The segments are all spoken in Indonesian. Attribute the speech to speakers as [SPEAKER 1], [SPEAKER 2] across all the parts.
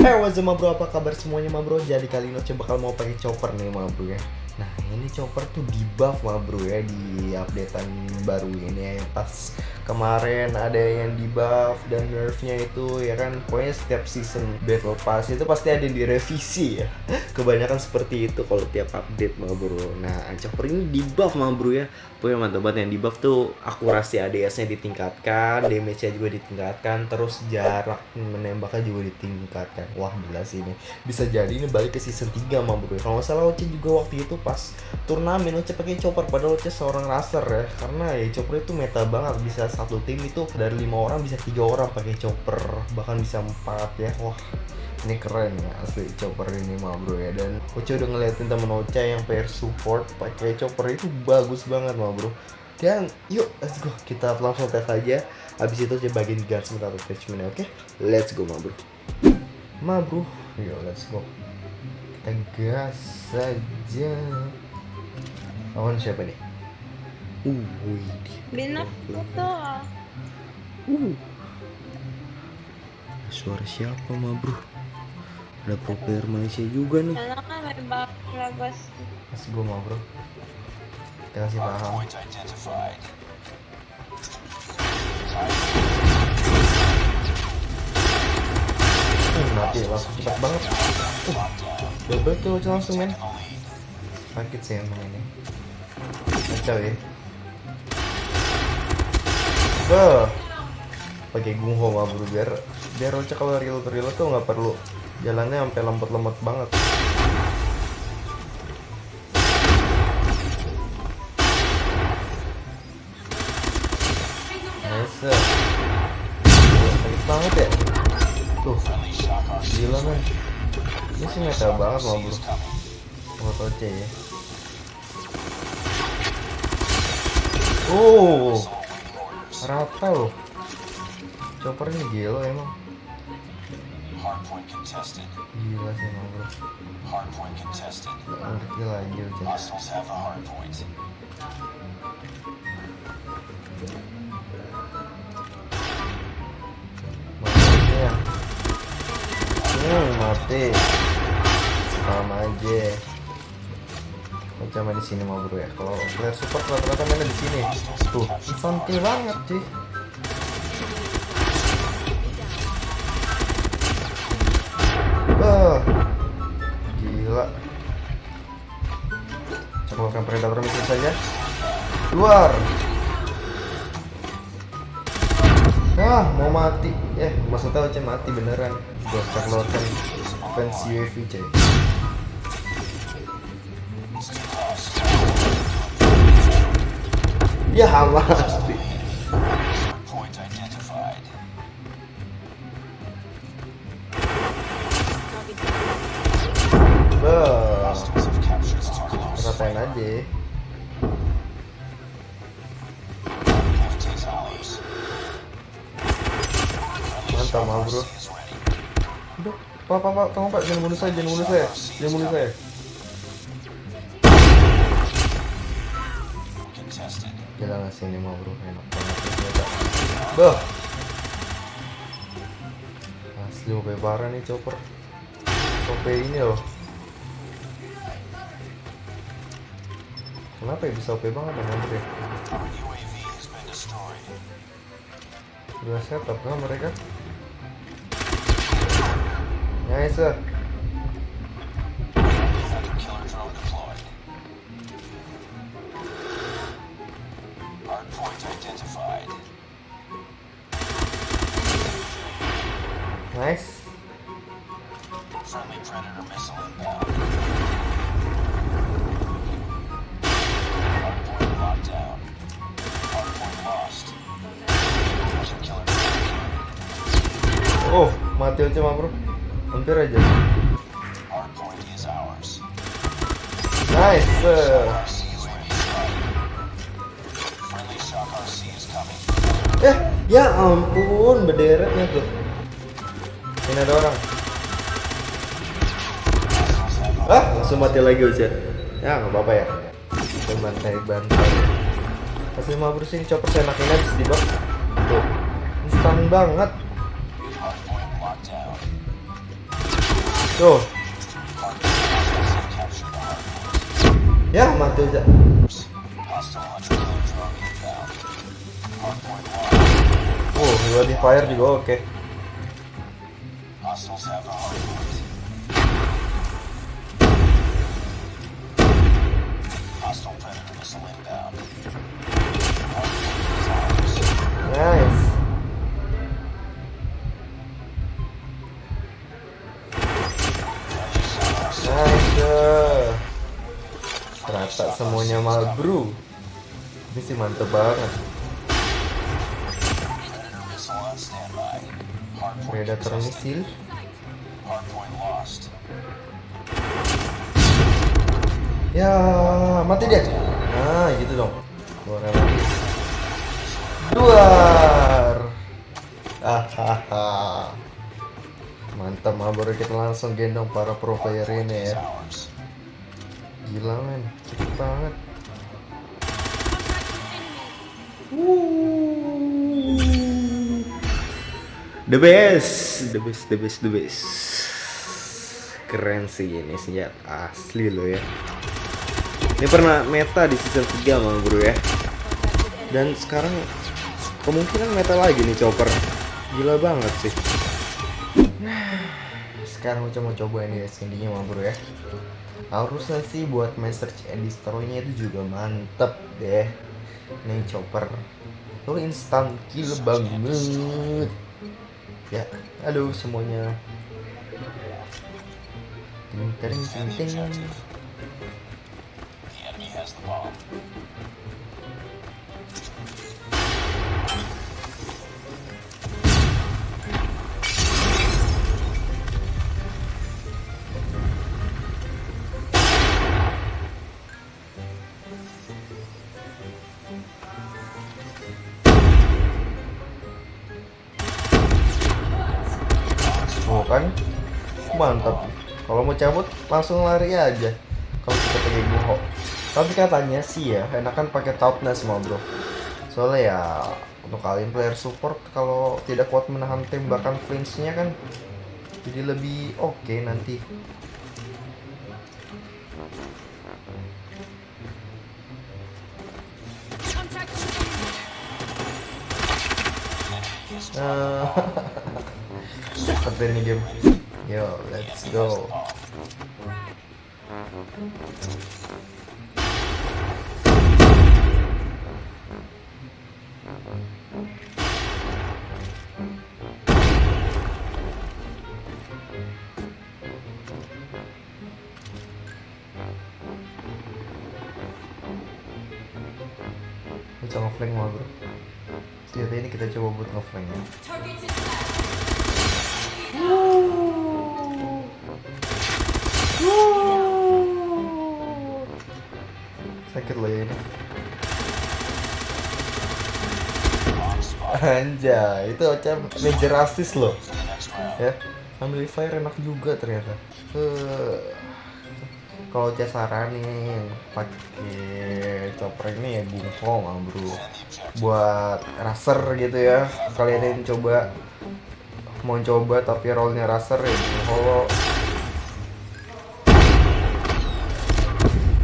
[SPEAKER 1] Hey what's up ma bro, apa kabar semuanya ma bro? Jadi kali ini Oce bakal mau pakai chopper nih ma bro ya Nah ini chopper tuh di buff ma bro ya di updatean baru ini ya. Pas kemarin ada yang di buff dan nerfnya itu ya kan Pokoknya setiap season battle pass itu pasti ada yang direvisi ya. Kebanyakan seperti itu kalau tiap update ma bro. Nah chopper ini di buff ma bro ya. Pokoknya mantap banget yang di buff tuh akurasi ADS nya ditingkatkan Damage nya juga ditingkatkan Terus jarak menembaknya juga ditingkatkan. Wah gila sih ini. Bisa jadi ini balik ke season 3 ma bro. Kalau nggak salah Oce juga waktu itu pas turnamen Oce pakai chopper Padahal Oce seorang racer ya. Karena ya chopper itu meta banget Bisa satu tim itu dari lima orang bisa tiga orang pakai chopper Bahkan bisa empat ya. Wah ini keren ya asli chopper ini mah bro ya. Dan Oce udah ngeliatin temen Oce yang player support pakai chopper itu bagus banget mah bro. Dan yuk let's go. Kita langsung tes aja. Habis itu coba bagian gunsmith atau attachment oke? Let's go mah bro. Mah bro. Yuk let's go kita gas saja. Lawan siapa nih? Uh
[SPEAKER 2] to ah.
[SPEAKER 1] uh. Suara siapa mah bro? Ada pro player Malaysia juga nih. Let's go mah bro. Kita kasih paham. Mati langsung cepat banget. Uh, double aja langsung men. Sakit sih emang ini. Kacau ya. Beuh. pakai gungho mah bro biar biar kalau real real tuh nggak perlu. Jalannya sampai lembut-lembut banget mah bro buat Oce ya. Oh. Rata loh. Chopper ini gila emang.
[SPEAKER 3] Hardpoint contested.
[SPEAKER 1] gila sih emang bro.
[SPEAKER 3] Hardpoint contested.
[SPEAKER 1] Gak ngerti lagi Oce
[SPEAKER 3] Hostiles have the hardpoint.
[SPEAKER 1] mati ya hmm mati sama aja. Macam di sini mau bro ya? Kalau player support rata-rata mainnya di sini. Tuh infantil banget sih. Ah, gila. Ceklokan predator misi saja. Keluar. Ah, mau mati. Eh, maksudnya Oce mati beneran. Gua ceklokan fans UAV, cuy. Ya,
[SPEAKER 3] target.
[SPEAKER 1] ratain aja. Mantap, mah, bro. Udah, pak, pak, pak, tolong pak, jangan bunuh saya, jangan bunuh saya, jangan bunuh saya.
[SPEAKER 3] Contested.
[SPEAKER 1] Gila nggak sih ini mah bro, enak banget. Bah. Asli OP parah nih chopper. OP ini loh. Kenapa ya bisa OP banget ya bro ya? Udah setup kan mereka? Nice. Mati aja mah bro. Hampir aja. Nice. Eh, ya ampun, berderetnya tuh. Ini ada orang. Ah, langsung mati lagi aja. Ya, nggak apa-apa ya. Bantai bantai. Kasih lima bersin chopper seenaknya bisa di bawah. Tuh, instan banget. Tuh. Ya, mati aja. Oh, dua di fire juga oke. Nice. Nice. Semuanya malbru. Ini sih mantep banget. Predator misil. Ya, mati dia. Nah, gitu dong. Lagi. Duar. Hahaha. Mantap, Marlboro kita langsung gendong para pro player ini ya. Gila men, cepet banget. The best, the best, the best, the best. Keren sih ini senjata asli loh ya. Ini pernah meta di season 3 mang bro ya. Dan sekarang kemungkinan meta lagi nih chopper. Gila banget sih. Nah, sekarang aku mau coba ini skinnya mang bro ya. Harusnya sih buat search and destroy-nya itu juga mantep deh. Nih chopper. Tuh instant kill banget. Ya, aduh semuanya. Ting ting ting ting. Oh kan, mantap. Kalau mau cabut langsung lari aja. Kalau kita pakai buho. Tapi katanya sih ya, enakan pakai toughness semua bro. Soalnya ya untuk kalian player support kalau tidak kuat menahan tembakan flinchnya kan jadi lebih oke nanti. Nah, seperti ini game. Yo, let's go. Bisa ngeflank mah bro. Senjata ini kita coba buat ngeflank ya. Sakit loh ya ini Anjay, itu Ocha major assist loh Ya, ambil fire enak juga ternyata Kalau Ocha saranin pakai chopper ini ya bungkong bro Buat raser gitu ya Kalian yang coba Mau coba tapi rollnya raser ya kalau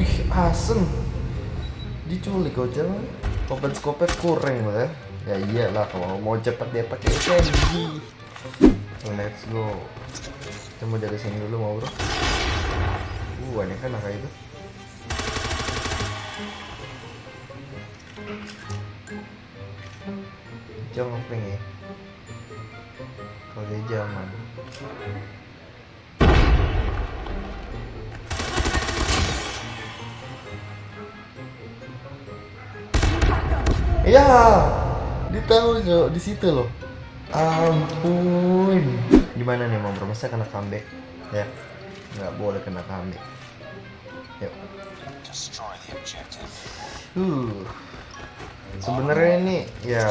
[SPEAKER 1] Ih, asem. Diculik aja mah. Open scope kurang lah ya. Ya iyalah kalau mau cepet dia pakai SMG. Let's go. Kita mau dari sini dulu mau bro. Banyak kan kayak itu. Ngepeng ya. Kalau dia jangan. Iya, ditahu Jo, di situ loh. Ampun. Gimana nih mau masa kena comeback? Ya, nggak boleh kena comeback. Yuk. Uh. Sebenarnya ini ya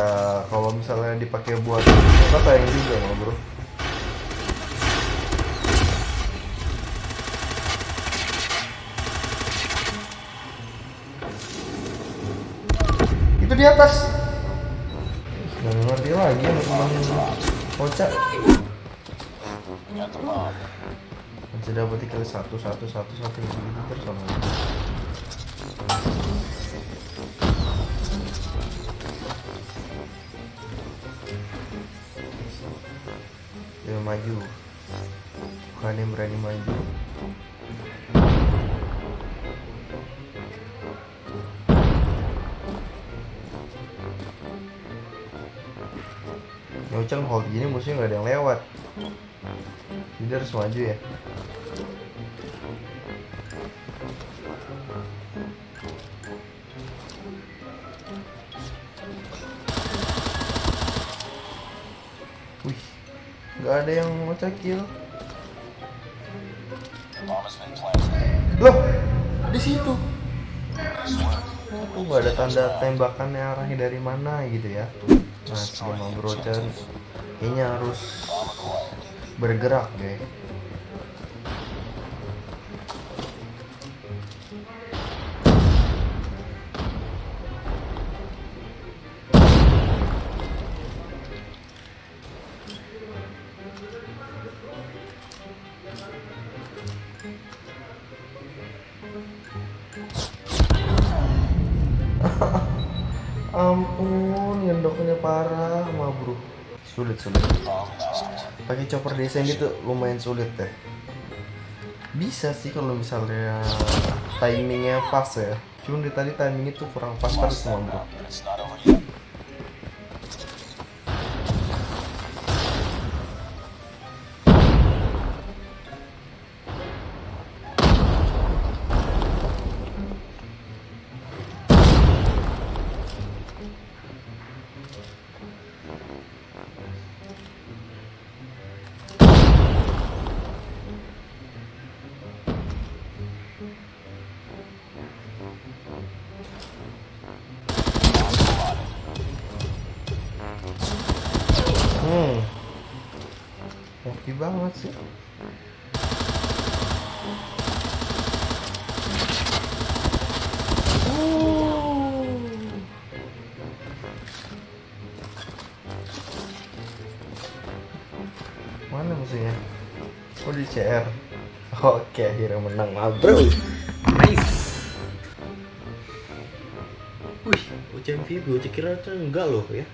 [SPEAKER 1] kalau misalnya dipakai buat apa sayang juga mah bro. Itu di atas. Nggak ngerti lagi ya teman kocak. Masih dapat kali satu satu satu satu gitu terus sama. Dia maju. Bukan yang berani maju. Nyoceng hold gini musuhnya nggak ada yang lewat. Jadi harus maju ya. Wih, nggak ada yang mau
[SPEAKER 3] planted.
[SPEAKER 1] Loh, di situ. Tuh nggak ada tanda tembakannya arahnya dari mana gitu ya. Nah, sama bro Chan, kayaknya harus bergerak deh. Ampun, ngendoknya parah, mah bro. Sulit sulit. Pakai chopper desain itu lumayan sulit deh. Bisa sih kalau misalnya timingnya pas ya. Cuman dari tadi timing itu kurang pas terus bro. Oke banget sih. Mana musuhnya? Oh di CR. Oke akhirnya menang lah bro. Nice. Wih, UCM Vigo, kira tuh enggak loh ya.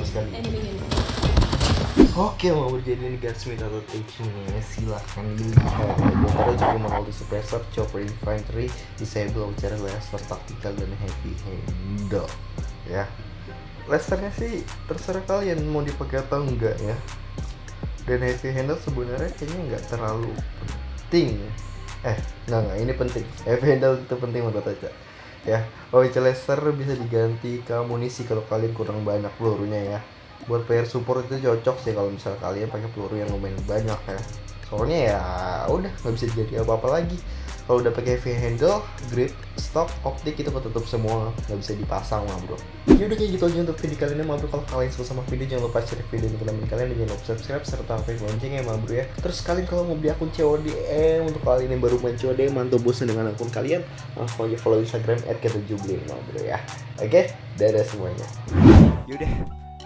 [SPEAKER 1] Mantap sekali. Oke, mau berjadi gunsmith atau technique silahkan dilihat. Bentar juga multi suppressor, chopper infantry, disable, bicara laser, tactical dan heavy handle. Ya, lasernya sih terserah kalian mau dipakai atau enggak ya. Dan heavy handle sebenarnya kayaknya nggak terlalu penting. Eh, enggak enggak, ini penting. Heavy handle itu penting menurut aja ya. Oh laser bisa diganti ke amunisi kalau kalian kurang banyak pelurunya ya. Buat player support itu cocok sih kalau misal kalian pakai peluru yang lumayan banyak ya. Soalnya ya udah nggak bisa jadi apa apa lagi kalau udah pakai heavy handle grip stock optik itu ketutup semua. Nggak bisa dipasang mah bro. Ya udah kayak gitu aja untuk video kali ini mah bro. Kalau kalian suka sama video jangan lupa share video ini ke teman kalian. Dan jangan lupa subscribe serta aktifkan loncengnya mah bro ya. Terus kalian kalau mau beli akun COD eh, untuk kalian yang baru main COD mantap bosan dengan akun kalian langsung aja follow instagram @k7bling mah bro ya. Oke? Dadah semuanya.
[SPEAKER 4] Yaudah,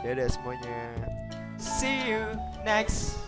[SPEAKER 4] dadah semuanya. See you next